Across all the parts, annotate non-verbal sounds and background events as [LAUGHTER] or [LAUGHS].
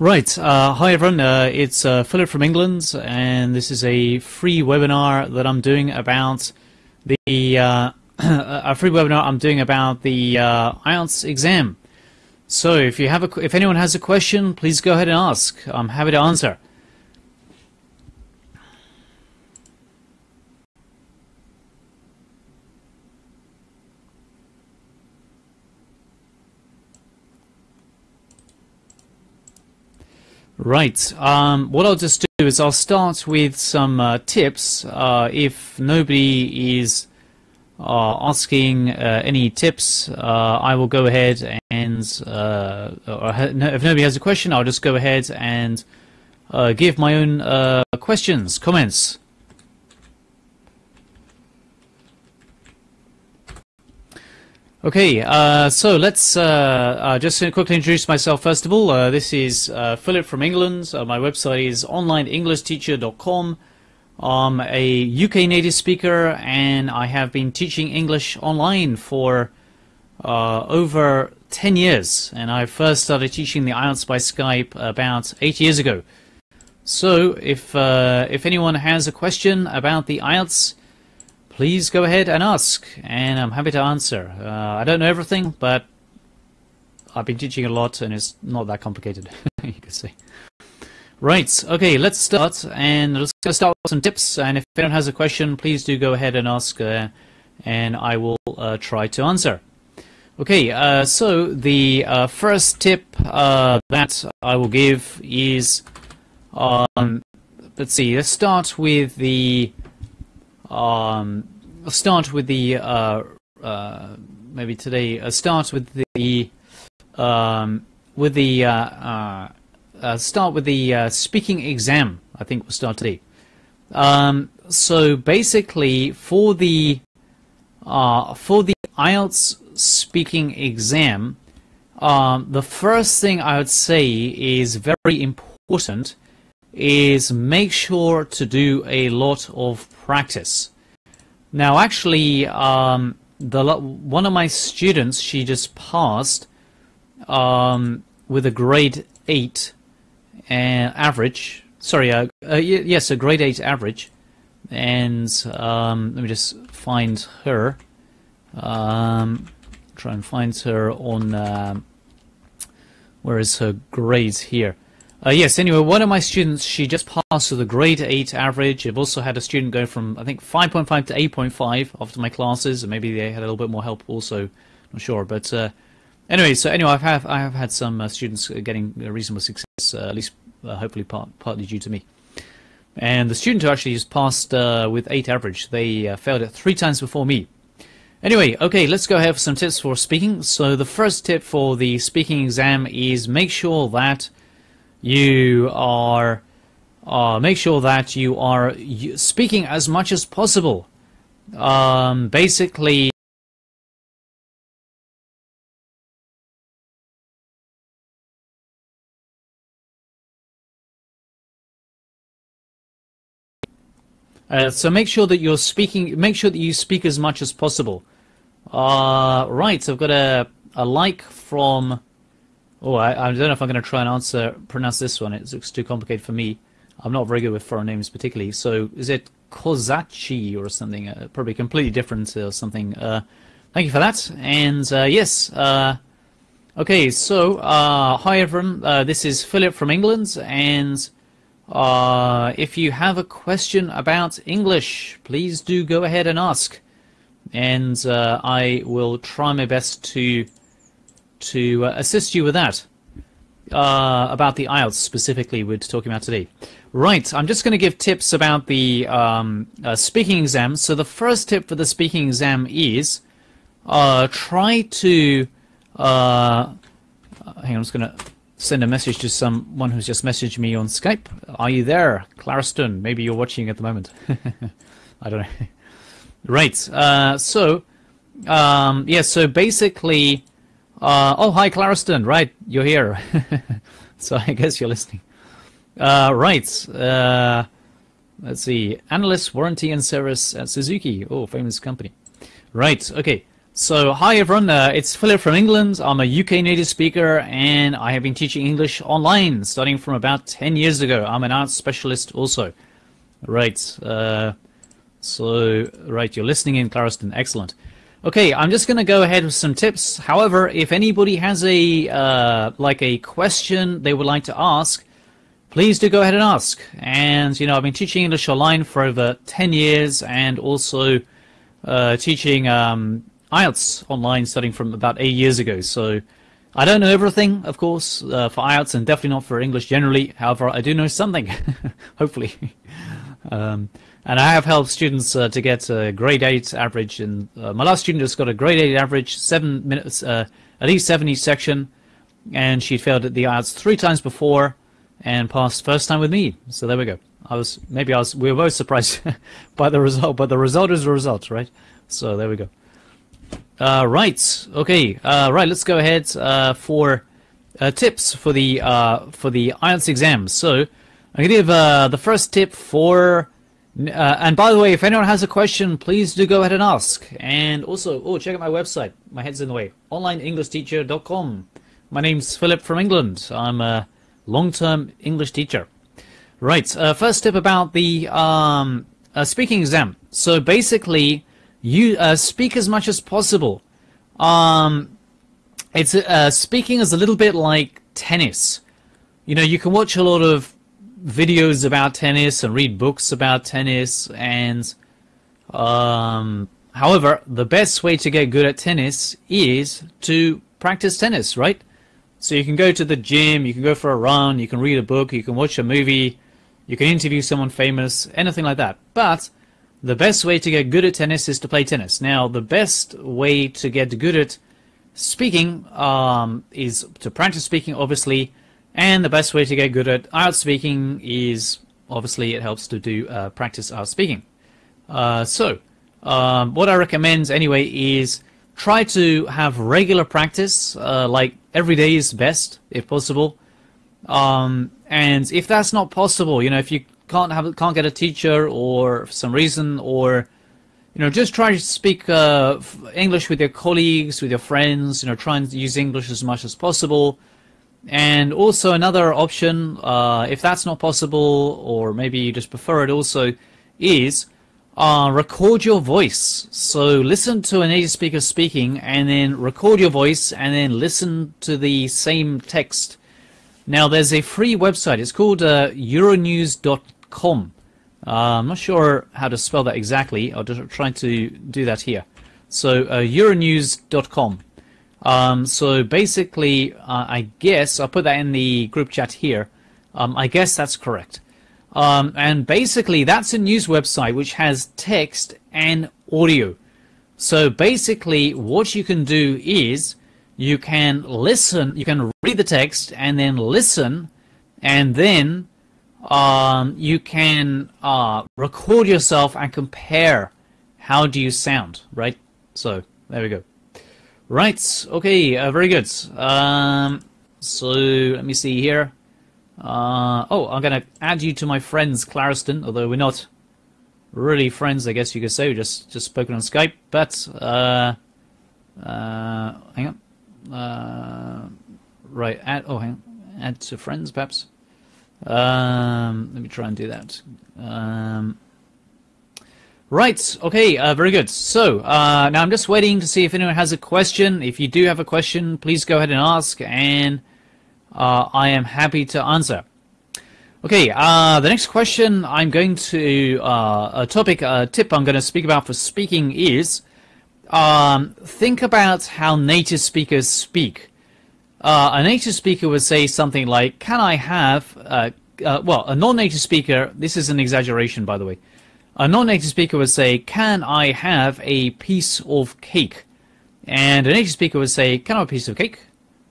Right. Uh, hi, everyone. Uh, it's uh, Philip from England, and this is a free webinar that I'm doing about the uh, [CLEARS THROAT] a free webinar I'm doing about the uh, IELTS exam. So, if you have a, if anyone has a question, please go ahead and ask. I'm happy to answer. Right. Um, what I'll just do is I'll start with some uh, tips. Uh, if nobody is uh, asking uh, any tips, uh, I will go ahead and, uh, if nobody has a question, I'll just go ahead and give my own questions, comments. Okay, uh, so let's uh, uh, just quickly introduce myself first of all. Uh, this is uh, Philip from England. Uh, my website is onlineenglishteacher.com. I'm a UK native speaker and I have been teaching English online for over 10 years. And I first started teaching the IELTS by Skype about 8 years ago. So if, if anyone has a question about the IELTS, please go ahead and ask, and I'm happy to answer. Uh, I don't know everything, but I've been teaching a lot, and it's not that complicated, [LAUGHS] you could say. Right, okay, let's start, and let's start with some tips, and if anyone has a question, please do go ahead and ask, uh, and I will uh, try to answer. Okay, uh, so the uh, first tip uh, that I will give is, um, let's see, let's start with the um, start with the uh, uh, maybe today. I'll start with the um, with the uh, uh, uh start with the uh, speaking exam. I think we'll start today. Um, so basically, for the for the IELTS speaking exam, um, the first thing I would say is very important is make sure to do a lot of practice. Now, actually, um, the one of my students, she just passed um, with a grade 8 uh, average. Sorry, uh, uh, yes, a grade 8 average. And um, let me just find her. Um, try and find her on... Um, where is her grades here? Uh, yes, anyway, one of my students, she just passed with a grade 8 average. I've also had a student go from, I think, 5.5 to 8.5 after my classes, and maybe they had a little bit more help also, not sure. But uh, anyway, so anyway, I've I have had some uh, students getting reasonable success, uh, at least uh, hopefully part, partly due to me. And the student who actually just passed uh, with 8 average, they failed it three times before me. Anyway, okay, let's go ahead for some tips for speaking. So the first tip for the speaking exam is make sure that you are uh, make sure that you are speaking as much as possible. Um, basically, Uh, so make sure that you're speaking. Make sure that you speak as much as possible. Uh, right. So I've got a a like from Oh, I, I don't know if I'm going to try and answer pronounce this one. It looks too complicated for me. I'm not very good with foreign names particularly. So is it Kozachi or something? Uh, probably completely different or something. Uh, thank you for that. And uh, yes, uh, okay. So uh, hi everyone. Uh, this is Philip from England, and if you have a question about English, please do go ahead and ask, and I will try my best to to uh, assist you with that. Uh, about the IELTS specifically we're talking about today. Right, I'm just going to give tips about the um, uh, speaking exam. So the first tip for the speaking exam is uh, try to... Uh, hang on, I'm just going to send a message to someone who's just messaged me on Skype. Are you there, Clariston? Maybe you're watching at the moment. [LAUGHS] I don't know. [LAUGHS] right, uh, so... Um, yeah, so basically uh, oh, hi, Clariston. Right, you're here. [LAUGHS] so I guess you're listening. Uh, right. Uh, let's see. Analyst warranty and service at Suzuki. Oh, famous company. Right. Okay. So, hi everyone, uh, it's Philip from England. I'm a UK native speaker and I have been teaching English online starting from about 10 years ago. I'm an IELTS specialist also. Right, uh, so, right, you're listening in, Clariston. Excellent. Okay, I'm just going to go ahead with some tips. However, if anybody has a uh, like a question they would like to ask, please do go ahead and ask. And you know, I've been teaching English online for over 10 years, and also uh, teaching um, IELTS online starting from about eight years ago. So I don't know everything, of course, uh, for IELTS, and definitely not for English generally. However, I do know something, [LAUGHS] hopefully. [LAUGHS] um, and I have helped students uh, to get a grade 8 average. And uh, my last student has got a grade 8 average, seven minutes, uh, at least seven each section. And she failed at the IELTS three times before and passed first time with me. So there we go. I was, maybe I was, we were both surprised [LAUGHS] by the result, but the result is the result, right? So there we go. Uh, right. Okay. Uh, right. Let's go ahead uh, for tips for the for the IELTS exam. So I'm gonna give uh, the first tip for uh, and by the way, if anyone has a question, please do go ahead and ask. And also, oh, check out my website. My head's in the way. OnlineEnglishTeacher.com. My name's Philip from England. I'm a long-term English teacher. Right. Uh, first tip about the um, uh, speaking exam. So basically, you uh, speak as much as possible. Um, it's uh, speaking is a little bit like tennis. You know, you can watch a lot of videos about tennis and read books about tennis and um, however the best way to get good at tennis is to practice tennis right? So you can go to the gym you can go for a run you can read a book you can watch a movie you can interview someone famous anything like that. But the best way to get good at tennis is to play tennis. Now the best way to get good at speaking um, is to practice speaking obviously and the best way to get good at IELTS speaking is obviously it helps to do uh, practice IELTS speaking. Uh, so, um, what I recommend anyway is try to have regular practice, uh, like every day is best if possible. Um, and if that's not possible, you know, if you can't have can't get a teacher or for some reason, or you know, just try to speak uh, English with your colleagues, with your friends. You know, try and use English as much as possible. And also another option, uh, if that's not possible, or maybe you just prefer it also, is uh, record your voice. So listen to a native speaker speaking and then record your voice and then listen to the same text. Now there's a free website. It's called uh, euronews.com. Uh, I'm not sure how to spell that exactly. I'll just try to do that here. So uh, euronews.com. Um, so basically, uh, I guess, I'll put that in the group chat here. Um, I guess that's correct. Um, and basically, that's a news website which has text and audio. So basically, what you can do is you can listen, you can read the text and then listen, and then um, you can uh, record yourself and compare how do you sound, right? So there we go. Right, okay, uh, very good. Um, so, let me see here. Uh, oh, I'm going to add you to my friends, Clariston, although we're not really friends, I guess you could say. we just, just spoken on Skype, but, uh, uh, hang on. Uh, right, add, oh, hang on. Add to friends, perhaps. Um, let me try and do that. Um, Right, okay, uh, very good. So, uh, now I'm just waiting to see if anyone has a question. If you do have a question, please go ahead and ask, and uh, I am happy to answer. Okay, uh, the next question I'm going to, uh, a topic, a tip I'm going to speak about for speaking is, um, think about how native speakers speak. Uh, a native speaker would say something like, can I have, well, a non-native speaker, this is an exaggeration by the way, a non-native speaker would say, can I have a piece of cake? And a native speaker would say, can I have a piece of cake?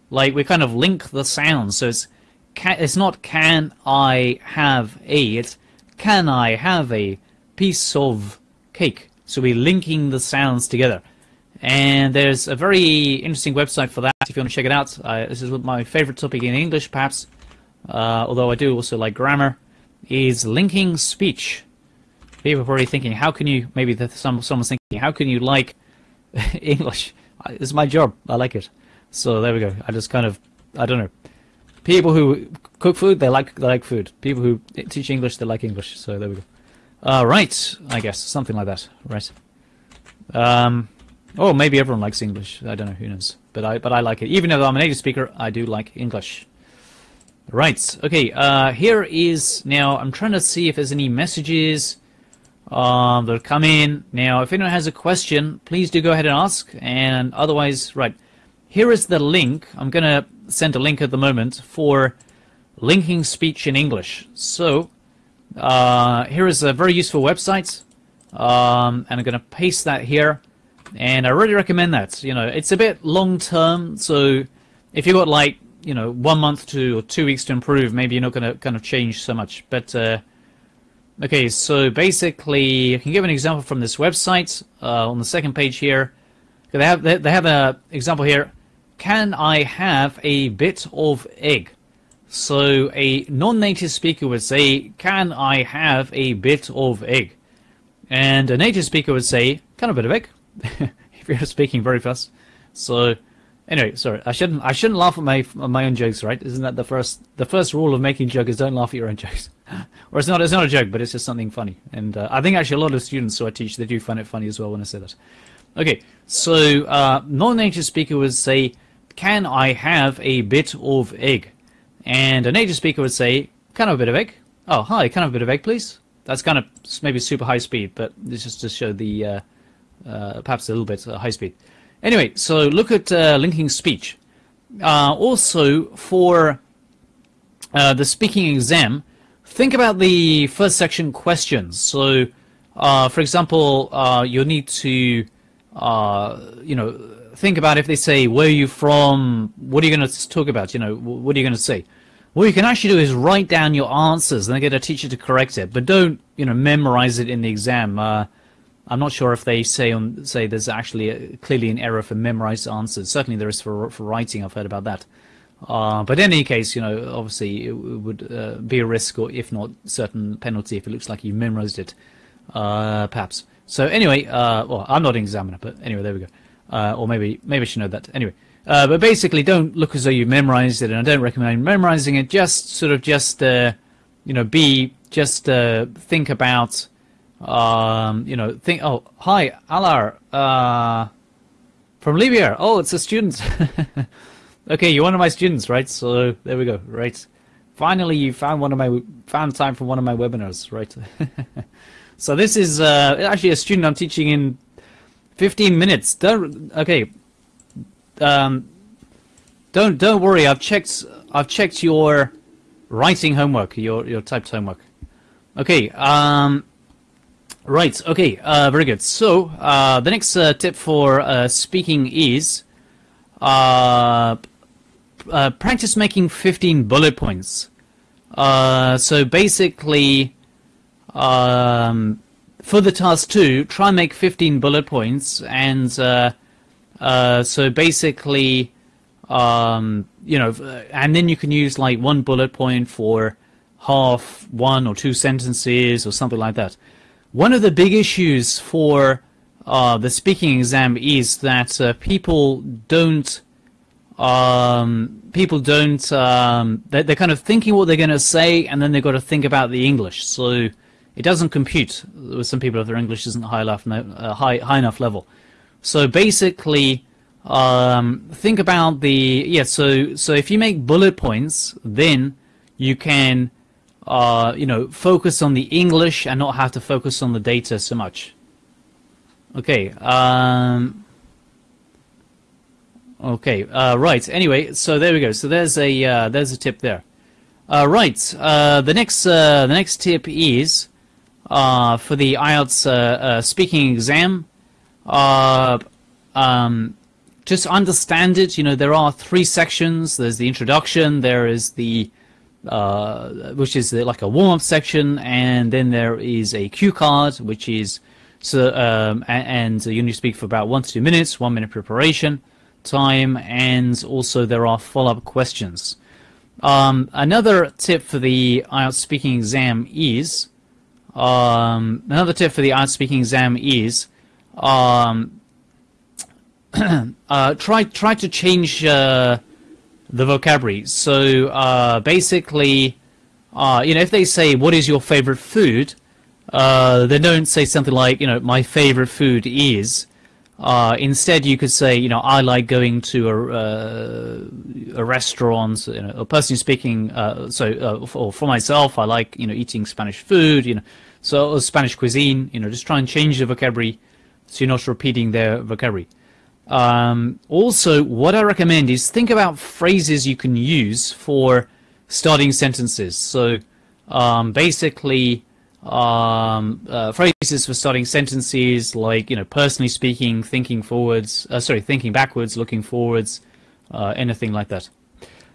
Like, we kind of link the sounds, so it's, can, it's not can I have a, it's can I have a piece of cake? So we're linking the sounds together. And there's a very interesting website for that if you want to check it out. Uh, this is my favorite topic in English, perhaps, uh, although I do also like grammar, is linking speech people are probably thinking, how can you, maybe some, someone's thinking, how can you like [LAUGHS] English. It's my job. I like it. So there we go. I just kind of, I don't know. People who cook food, they like they like food. People who teach English, they like English. So there we go. Uh, right, I guess something like that. Right. Um, oh, maybe everyone likes English. I don't know. Who knows? But I but I like it. Even though I'm a native speaker, I do like English. Right. Okay. Uh, here is now. I'm trying to see if there's any messages um, that come in. Now, if anyone has a question, please do go ahead and ask. And otherwise, right. Here is the link. I'm going to send a link at the moment for linking speech in English. So, uh, here is a very useful website. Um, and I'm going to paste that here. And I really recommend that. You know, it's a bit long term. So, if you've got like, you know, one month to or two weeks to improve, maybe you're not going to kind of change so much. But, uh, okay, so basically, I can give an example from this website uh, on the second page here. They have, they have an example here can I have a bit of egg? So a non-native speaker would say, can I have a bit of egg? And a native speaker would say, kind of a bit of egg, [LAUGHS] if you're speaking very fast. So anyway, sorry, I shouldn't I shouldn't laugh at my at my own jokes, right? Isn't that the first the first rule of making jokes don't laugh at your own jokes. Or it's not it's not a joke, but it's just something funny. And uh, I think actually a lot of students who I teach they do find it funny as well when I say that. Okay, so uh, non-native speaker would say, can I have a bit of egg? And a native speaker would say, kind of a bit of egg. Oh, hi, kind of a bit of egg, please. That's kind of maybe super high speed, but this is to show the uh, uh, perhaps a little bit uh, high speed. Anyway, so look at uh, linking speech. Also, for the speaking exam, think about the first section questions. So, uh, for example, uh, you'll need to, uh, you know, think about if they say, where are you from? What are you going to talk about? You know, what are you going to say? What you can actually do is write down your answers and then get a teacher to correct it. But don't, you know, memorize it in the exam. Uh, I'm not sure if they say on say there's actually a, clearly an error for memorized answers. Certainly there is for for writing. I've heard about that. Uh, but in any case, you know, obviously it would uh, be a risk, or if not, certain penalty if it looks like you memorized it, uh, perhaps. So anyway, uh, well, I'm not an examiner, but anyway, there we go. Uh, or maybe maybe I should know that. Anyway, but basically, don't look as though you memorized it, and I don't recommend memorizing it. Just sort of just you know be just think about um, you know think. Oh, hi, Alar from Libya. Oh, it's a student. [LAUGHS] okay, you're one of my students, right? So there we go. Right. Finally, you found one of my found time for one of my webinars, right? [LAUGHS] so this is uh, actually a student I'm teaching in 15 minutes. Don't okay. Um, don't don't worry. I've checked. I've checked your writing homework. Your your typed homework. Okay. Um, right. Okay. Uh, very good. So uh, the next uh, tip for uh, speaking is uh, uh, practice making 15 bullet points. Uh, so basically, um, for the task two, try and make 15 bullet points, and uh, uh, so basically, um, you know, and then you can use like one bullet point for half one or two sentences or something like that. One of the big issues for uh, the speaking exam is that uh, people don't um, people don't um, they're, they're, kind of thinking what they're going to say and then they've got to think about the English. So it doesn't compute with some people if their English isn't high enough, uh, high, high enough level. So basically, um, think about the yeah. So so if you make bullet points, then you can uh, you know focus on the English and not have to focus on the data so much. Okay. Um, okay. Uh, right. Anyway, so there we go. So there's a uh, there's a tip there. Uh, right. Uh, the next uh, the next tip is uh, for the IELTS speaking exam. Uh, um, just understand it. You know, there are three sections. There's the introduction. There is the uh, which is like a warm-up section, and then there is a cue card, which is so um, and, and you need to speak for about one to two minutes, one minute preparation time, and also there are follow-up questions. Um, another tip for the IELTS speaking exam is um, another tip for the IELTS speaking exam is um, [CLEARS THROAT] uh, try try to change uh, the vocabulary. So uh, basically, uh, you know, if they say, "What is your favorite food?" Uh, they don't say something like, you know, "My favorite food is." Uh, instead, you could say, you know, I like going to a, uh, a restaurant. You know, a person speaking. Uh, so, uh, for, for myself, I like, you know, eating Spanish food. You know, so Spanish cuisine. You know, just try and change the vocabulary, so you're not repeating their vocabulary. Um, also, what I recommend is think about phrases you can use for starting sentences. So, um, basically, um, uh, phrases for starting sentences like, you know, personally speaking, thinking forwards, uh, sorry, thinking backwards, looking forwards, uh, anything like that.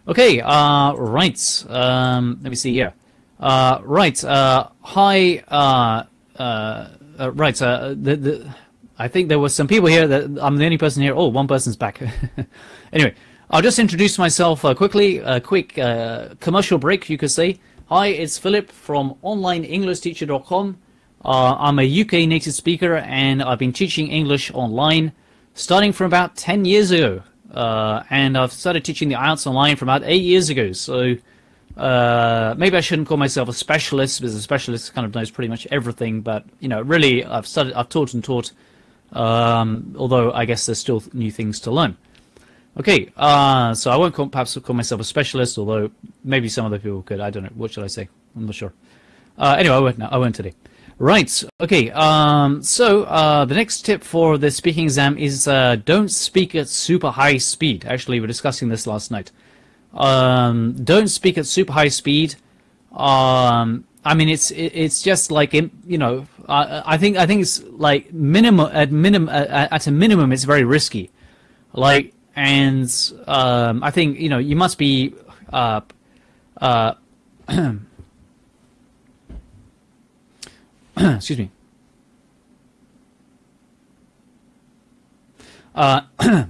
Okay, uh, right. Um, let me see here. Uh, right. Uh, hi. Uh, uh, uh, right. The, the I think there were some people here that I'm the only person here. Oh, one person's back. [LAUGHS] anyway, I'll just introduce myself quickly. A quick commercial break, you could say. Hi, it's Philip from OnlineEnglishTeacher.com. Uh, I'm a UK native speaker and I've been teaching English online starting from about 10 years ago. Uh, and I've started teaching the IELTS online from about 8 years ago. So uh, maybe I shouldn't call myself a specialist because a specialist kind of knows pretty much everything. But, you know, really, I've, started, I've taught and taught um, although I guess there's still new things to learn. Okay, uh, so I won't call, perhaps call myself a specialist, although maybe some other people could. I don't know. What should I say? I'm not sure. Uh, anyway, I won't, I won't today. Right, okay, um, so uh, the next tip for the speaking exam is uh, don't speak at super high speed. Actually, we were discussing this last night. Um, don't speak at super high speed. Um, I mean, it's it's just like you know, I think I think it's like minimum at minimum at a minimum, it's very risky. Like, and um, I think you know you must be. Uh, uh, [CLEARS THROAT] excuse me. Uh, [CLEARS THROAT]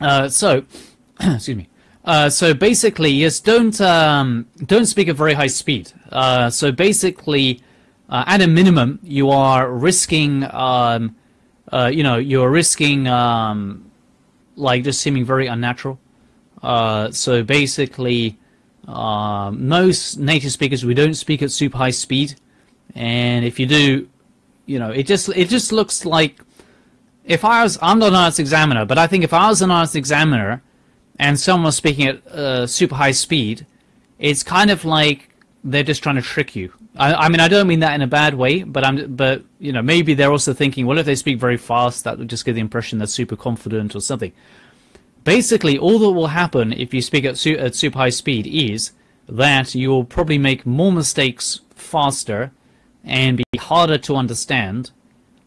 uh, so, [CLEARS THROAT] excuse me. Uh, so basically, yes, don't um, don't speak at very high speed. Uh, so basically, uh, at a minimum, you are risking, um, uh, you know, you're risking um, like just seeming very unnatural. Uh, so basically, um, most native speakers we don't speak at super high speed, and if you do, you know, it just it just looks like if I was I'm not an IELTS examiner, but I think if I was an IELTS examiner and someone was speaking at uh, super high speed, it's kind of like they're just trying to trick you. I, I, mean, I don't mean that in a bad way, but I'm, but you know, maybe they're also thinking, well, if they speak very fast, that would just give the impression they're super confident or something. Basically, all that will happen if you speak at, su at super high speed is that you will probably make more mistakes faster and be harder to understand.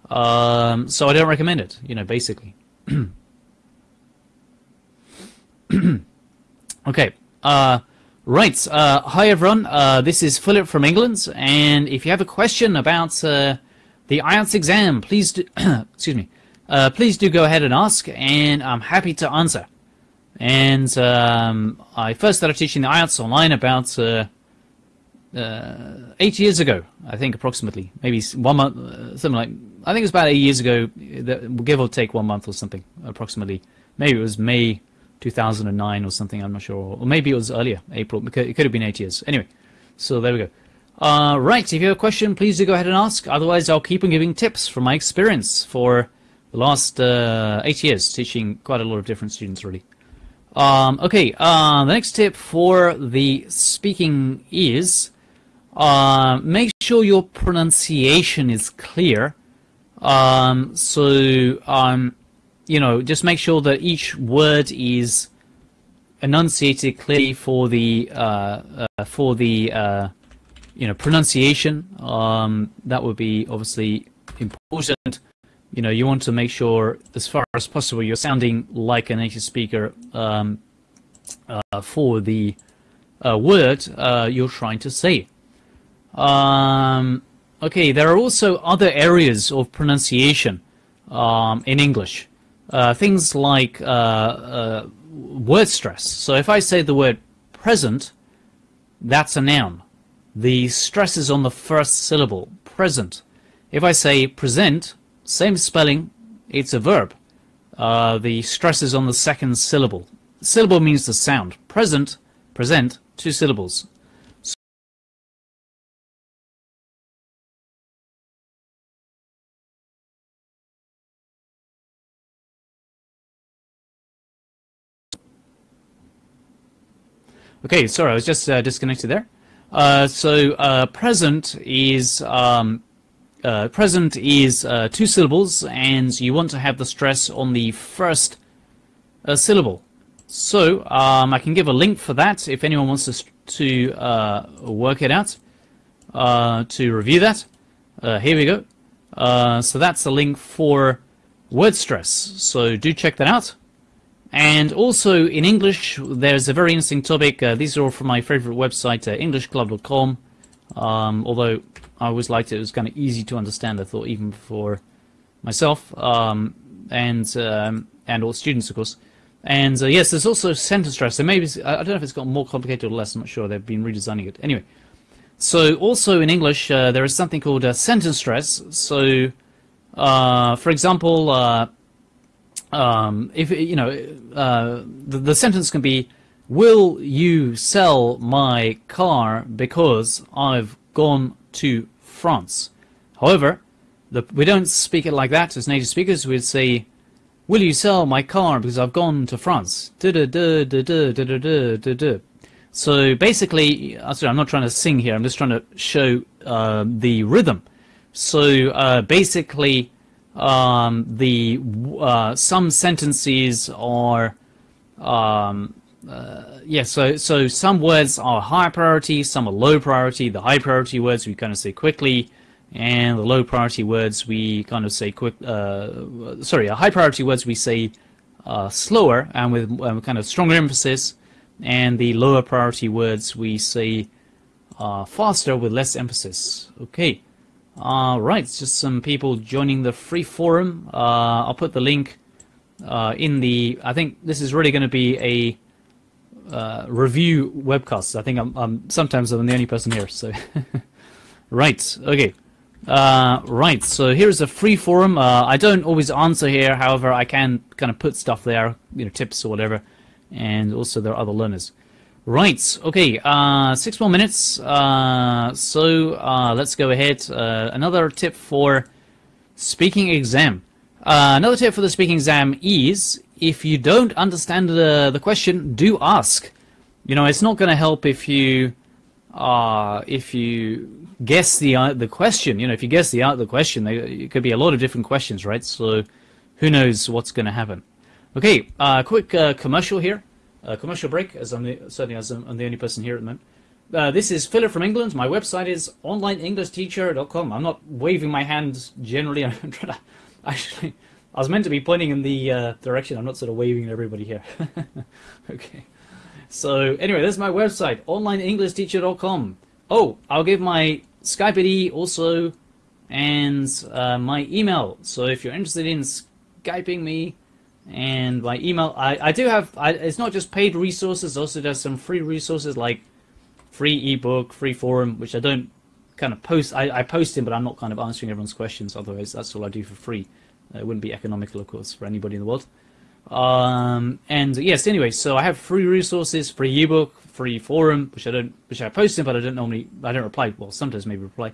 Um, so I don't recommend it. You know, basically. [CLEARS THROAT] okay. Uh, right. Uh, hi, everyone. Uh, this is Philip from England. And if you have a question about uh, the IELTS exam, please do, [CLEARS THROAT] excuse me. Uh, please do go ahead and ask, and I'm happy to answer. And um, I first started teaching the IELTS online about uh, eight years ago, I think, approximately. Maybe one month, something like. I think it was about eight years ago, give or take one month or something, approximately. Maybe it was May 2009 or something, I'm not sure. Or maybe it was earlier, April. It could have been eight years. Anyway, so there we go. Uh, right, if you have a question, please do go ahead and ask. Otherwise, I'll keep on giving tips from my experience for the last uh, eight years, teaching quite a lot of different students, really. Um, okay, uh, the next tip for the speaking is uh, make sure your pronunciation is clear. Um, so um, you know, just make sure that each word is enunciated clearly for the uh, uh, for the uh, you know pronunciation. Um, that would be obviously important. You know, you want to make sure, as far as possible, you're sounding like a native speaker um, uh, for the uh, word uh, you're trying to say. Um, okay, there are also other areas of pronunciation um, in English. Uh, things like uh, uh, word stress. So if I say the word present, that's a noun. The stress is on the first syllable, present. If I say present, same spelling, it's a verb. uh, the stress is on the second syllable. Syllable means the sound. Present, present, two syllables. Okay, sorry, I was just uh, disconnected there. Uh, so uh, present is um, uh, present is uh, two syllables, and you want to have the stress on the first uh, syllable. So um, I can give a link for that if anyone wants to to work it out to review that. here we go. so that's the link for word stress. So do check that out. And also in English, there's a very interesting topic. Uh, these are all from my favorite website, uh, EnglishClub.com. Um, although I always liked it, it was kind of easy to understand. I thought even for myself um, and um, and all students, of course. And uh, yes, there's also sentence stress. So maybe I don't know if it's got more complicated or less. I'm not sure. They've been redesigning it anyway. So also in English, uh, there is something called uh, sentence stress. So, uh, for example um, if you know, uh, the, the sentence can be, "Will you sell my car because I've gone to France?" However, the, we don't speak it like that as native speakers. We'd say, "Will you sell my car because I've gone to France?" So basically, uh, sorry, I'm not trying to sing here. I'm just trying to show uh, the rhythm. So uh, basically, um, the uh, some sentences are um, uh, yeah so so some words are high priority some are low priority. The high priority words we kind of say quickly and the low priority words we kind of say quick uh, sorry high priority words we say uh, slower and with um, kind of stronger emphasis. And the lower priority words we say uh, faster with less emphasis. Okay all right, just some people joining the free forum. Uh, I'll put the link uh, in the. I think this is really going to be a uh, review webcast. I think I'm, I'm, sometimes I'm the only person here. So, [LAUGHS] right, okay, uh, right. So here's a free forum. Uh, I don't always answer here. However, I can kind of put stuff there, you know, tips or whatever, and also there are other learners. Right, okay, uh, six more minutes. Uh, so uh, let's go ahead. Uh, another tip for speaking exam. Uh, another tip for the speaking exam is if you don't understand the, the question, do ask. You know, it's not going to help if you uh, if you guess the the question. You know, if you guess the the question, it could be a lot of different questions, right? So who knows what's going to happen. Okay, uh quick commercial here uh, commercial break, as I'm the, certainly as I'm, I'm, the only person here at the moment. Uh, this is Philip from England. My website is onlineenglishteacher.com. I'm not waving my hand generally. [LAUGHS] I'm trying to actually. I was meant to be pointing in the uh, direction. I'm not sort of waving at everybody here. [LAUGHS] okay. So anyway, this is my website, onlineenglishteacher.com. Oh, I'll give my Skype ID also and uh, my email. So if you're interested in Skyping me, and my email I, I do have I, it's not just paid resources also there's some free resources like free ebook free forum which I don't kind of post I, I post in but I'm not kind of answering everyone's questions otherwise that's all I do for free. Uh, it wouldn't be economical of course for anybody in the world. Um, and yes anyway so I have free resources free ebook free forum which I don't which I post in but I don't normally I don't reply. Well sometimes maybe reply.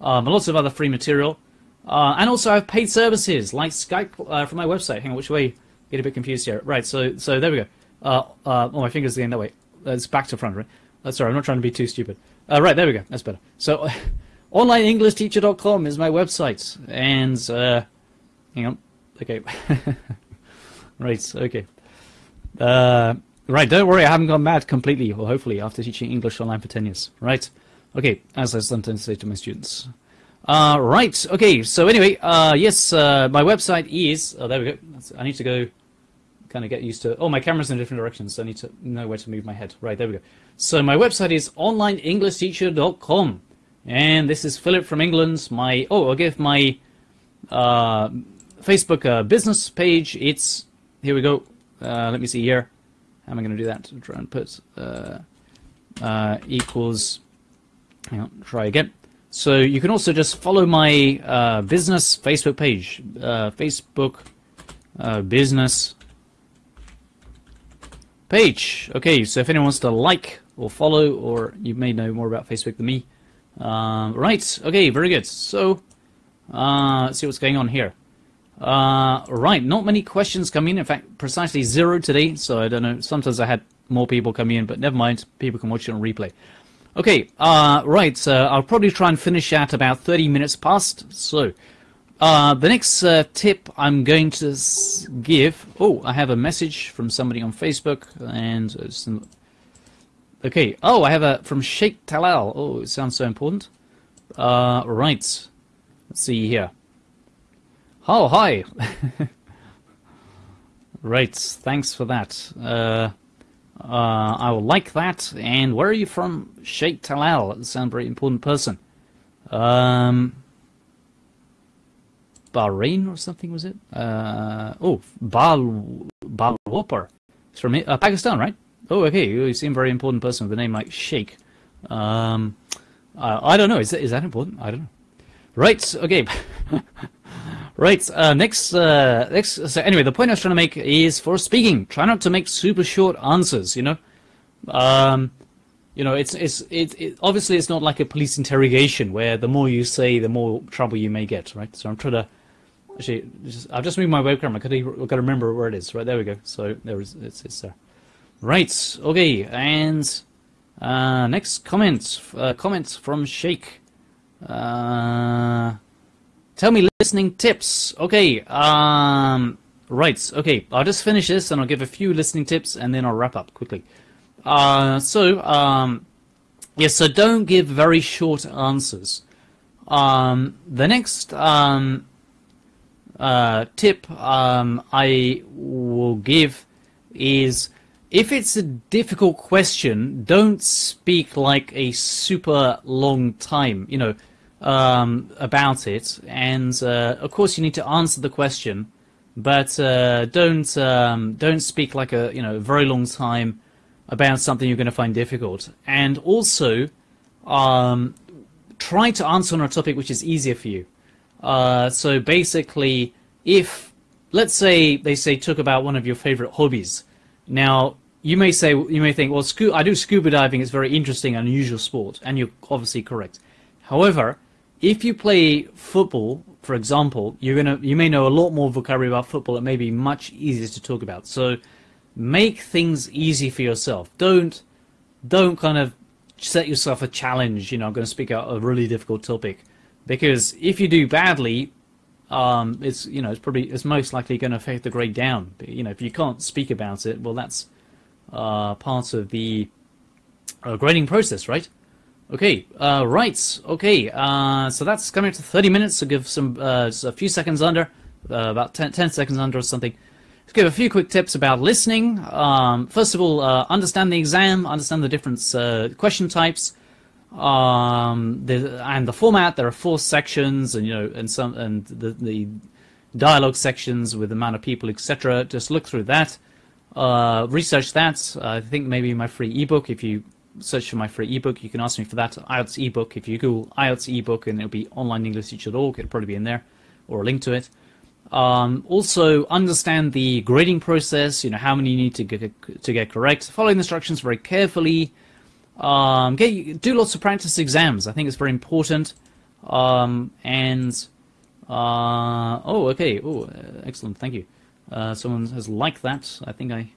Um, lots of other free material. Uh, and also I have paid services like Skype uh, from my website. Hang on which way get a bit confused here. Right, so so there we go. Uh, uh, oh, my finger's again that way. It's back to front, right? Uh, sorry, I'm not trying to be too stupid. Uh, right, there we go. That's better. So, [LAUGHS] onlineenglishteacher.com is my website, and uh, hang on. Okay. [LAUGHS] right. Okay. Uh, right. Don't worry. I haven't gone mad completely. Well, hopefully, after teaching English online for ten years. Right. Okay. As I sometimes say to my students. Uh, right. Okay. So anyway, uh, yes, uh, my website is. Oh, there we go. I need to go. Kind of get used to. Oh, my camera's in a different direction, so I need to know where to move my head. Right. There we go. So my website is onlineenglishteacher.com, and this is Philip from England. My oh, I'll give my uh, Facebook uh, business page. It's here we go. Uh, let me see here. How am I going to do that? Try and put uh, equals. Hang on. Try again. So you can also just follow my uh, business Facebook page, uh, Facebook uh, business page. Okay, so if anyone wants to like or follow, or you may know more about Facebook than me. Um, right, okay, very good. So, uh, let's see what's going on here. Uh, right, not many questions come in. In fact, precisely zero today. So I don't know. Sometimes I had more people come in, but never mind. People can watch it on replay. Okay, uh, right. so I'll probably try and finish at about 30 minutes past. So, uh, the next uh, tip I'm going to give. Oh, I have a message from somebody on Facebook, and some, okay. Oh, I have a from Sheikh Talal. Oh, it sounds so important. Uh, right. Let's see here. Oh, hi. [LAUGHS] right, thanks for that. Uh, I will like that. And where are you from? Sheikh Talal. That sounds very important person. Um, Bahrain or something, was it? Uh, oh, Bal, Bal Whopper. It's from uh, Pakistan, right? Oh, okay. You seem very important person with a name like Sheikh. Um, I don't know. Is that, is that important? I don't know. Right, okay. [LAUGHS] Right. Uh, next. Uh, next. So anyway, the point I was trying to make is for speaking, try not to make super short answers. You know, um, you know, it's it's it, it obviously it's not like a police interrogation where the more you say, the more trouble you may get. Right. So I'm trying to. Actually, just, I've just moved my webcam. I could I've got to remember where it is. Right there we go. So there is it's it's there. Right. Okay. And uh, next comment. Uh, comment from Sheikh. Uh, Tell me listening tips. Okay, um, right, okay, I'll just finish this and I'll give a few listening tips and then I'll wrap up quickly. Uh, so, um, yes, so don't give very short answers. Um, the next um, uh, tip um, I will give is if it's a difficult question, don't speak like a super long time. You know, um, about it, and uh, of course you need to answer the question, but uh, don't um, don't speak like a you know very long time about something you're going to find difficult, and also um, try to answer on a topic which is easier for you. Uh, so basically, if let's say they say talk about one of your favorite hobbies, now you may say you may think, well, I do scuba diving. It's very interesting, unusual sport, and you're obviously correct. However, if you play football, for example, you're gonna you may know a lot more vocabulary about football. It may be much easier to talk about. So make things easy for yourself. Don't don't kind of set yourself a challenge. You know, I'm going to speak out a really difficult topic because if you do badly, um, it's you know it's probably it's most likely going to affect the grade down. You know, if you can't speak about it, well, that's uh, part of the uh, grading process, right? Okay, uh, right, okay, uh, so that's coming up to 30 minutes, so give some, uh, a few seconds under, uh, about 10, 10, seconds under or something. Let's give a few quick tips about listening. Um, first of all, uh, understand the exam, understand the different uh, question types, um, the, and the format. There are four sections, and you know, and some, and the, the dialogue sections with the amount of people, etc. Just look through that, research that. I think maybe my free ebook, if you search for my free ebook. You can ask me for that IELTS ebook. If you Google IELTS ebook, and it'll be onlineenglishteacher.org, it'll probably be in there, or a link to it. Um, also, understand the grading process. You know how many you need to get to get correct. Follow the instructions very carefully. Um, get do lots of practice exams. I think it's very important. Um, and uh, oh, okay. Oh, excellent. Thank you. Uh, someone has liked that. I think I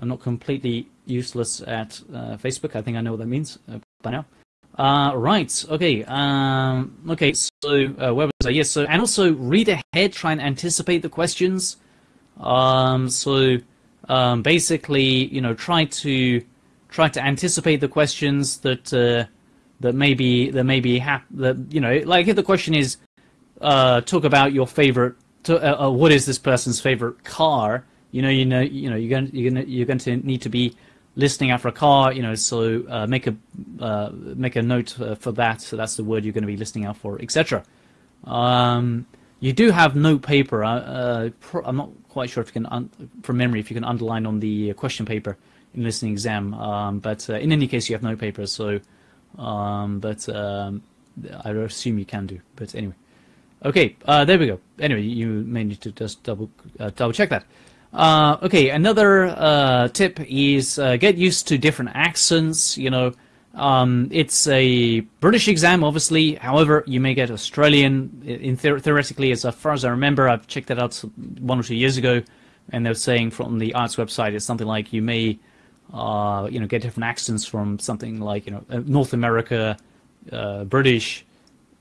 I'm not completely useless at uh, Facebook. I think I know what that means uh, by now. Uh, right. Okay. Um, okay. So uh, where was I? Yes. So and also read ahead. Try and anticipate the questions. Um, so um, basically, you know, try to try to anticipate the questions that uh, that maybe that maybe hap- that you know, like if the question is uh, talk about your favorite. To, what is this person's favorite car? You know, you know, you know, you're going, you're going, to, you're going to need to be listening for a car. You know, so uh, make a uh, make a note uh, for that. So that's the word you're going to be listening out for, etc. Um, you do have note paper. Uh, uh I'm not quite sure if you can, from memory, if you can underline on the question paper in listening exam. Um, but uh, in any case, you have note paper. So, um, but um, I assume you can do. But anyway. Okay, uh, there we go. Anyway, you may need to just double uh, double check that. Uh, okay, another uh, tip is uh, get used to different accents. You know, um, it's a British exam, obviously. However, you may get Australian. In theoretically, as far as I remember, I've checked that out one or two years ago, and they're saying from the IELTS website, it's something like you may, uh, you know, get different accents from something like you know uh, North America, uh, British,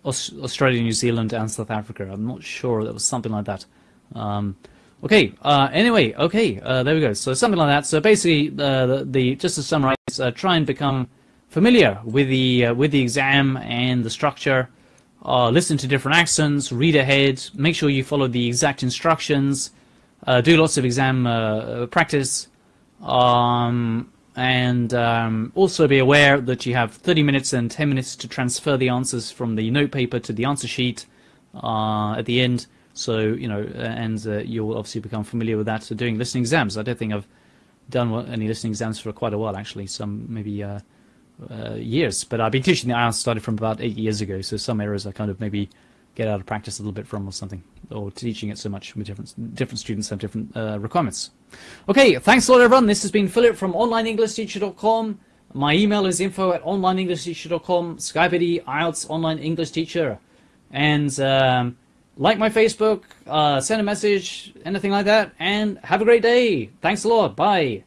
Australia, New Zealand, and South Africa. I'm not sure. That was something like that. Um, Okay. Uh, anyway, okay. Uh, there we go. So something like that. So basically, uh, the, the, just to summarize, uh, try and become familiar with the uh, with the exam and the structure. Uh, listen to different accents. Read ahead. Make sure you follow the exact instructions. do lots of exam practice. Um, and um, also be aware that you have 30 minutes and 10 minutes to transfer the answers from the note paper to the answer sheet at the end. So, you know, and uh, you'll obviously become familiar with that. So doing listening exams, I don't think I've done any listening exams for quite a while, actually, some maybe uh, uh, years. But I've been teaching the IELTS started from about eight years ago, so some areas I kind of maybe get out of practice a little bit from or something, or teaching it so much with different, different students have different uh, requirements. Okay, thanks a lot, everyone. This has been Philip from OnlineEnglishTeacher.com. My email is info at OnlineEnglishTeacher.com, Skype ID, IELTS Online English Teacher. And... Um, like my Facebook, uh, send a message, anything like that, and have a great day. Thanks a lot. Bye.